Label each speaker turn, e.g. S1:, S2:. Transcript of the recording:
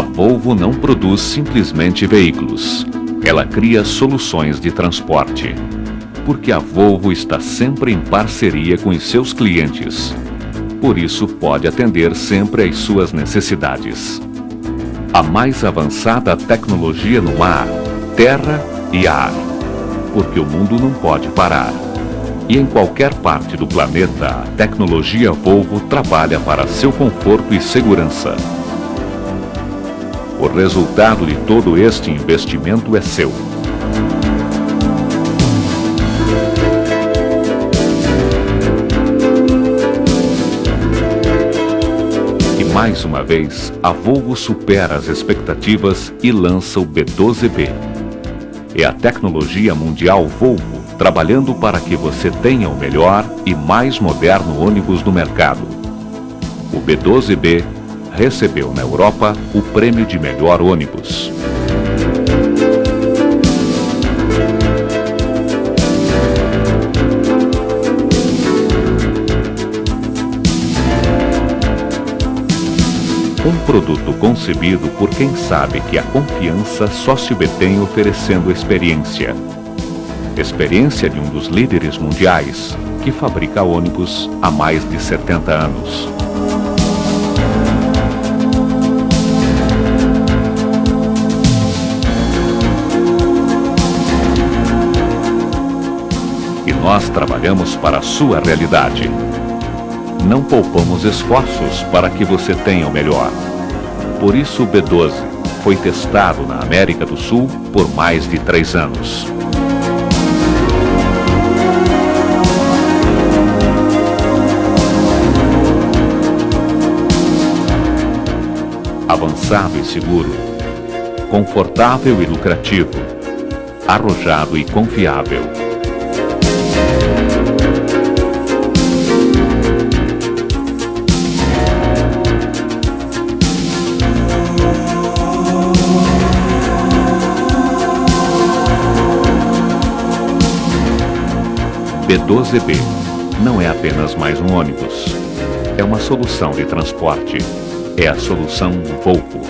S1: A Volvo não produz simplesmente veículos. Ela cria soluções de transporte. Porque a Volvo está sempre em parceria com os seus clientes. Por isso pode atender sempre às suas necessidades. A mais avançada tecnologia no mar, terra e ar. Porque o mundo não pode parar. E em qualquer parte do planeta, a tecnologia Volvo trabalha para seu conforto e segurança. O resultado de todo este investimento é seu. E mais uma vez, a Volvo supera as expectativas e lança o B12B. É a tecnologia mundial Volvo trabalhando para que você tenha o melhor e mais moderno ônibus do mercado. O B12B recebeu na Europa o prêmio de melhor ônibus. Um produto concebido por quem sabe que a confiança só se obtém oferecendo experiência. Experiência de um dos líderes mundiais que fabrica ônibus há mais de 70 anos. Nós trabalhamos para a sua realidade. Não poupamos esforços para que você tenha o melhor. Por isso o B12 foi testado na América do Sul por mais de três anos. Avançado e seguro, confortável e lucrativo, arrojado e confiável. B12B não é apenas mais um ônibus. É uma solução de transporte. É a solução Volvo.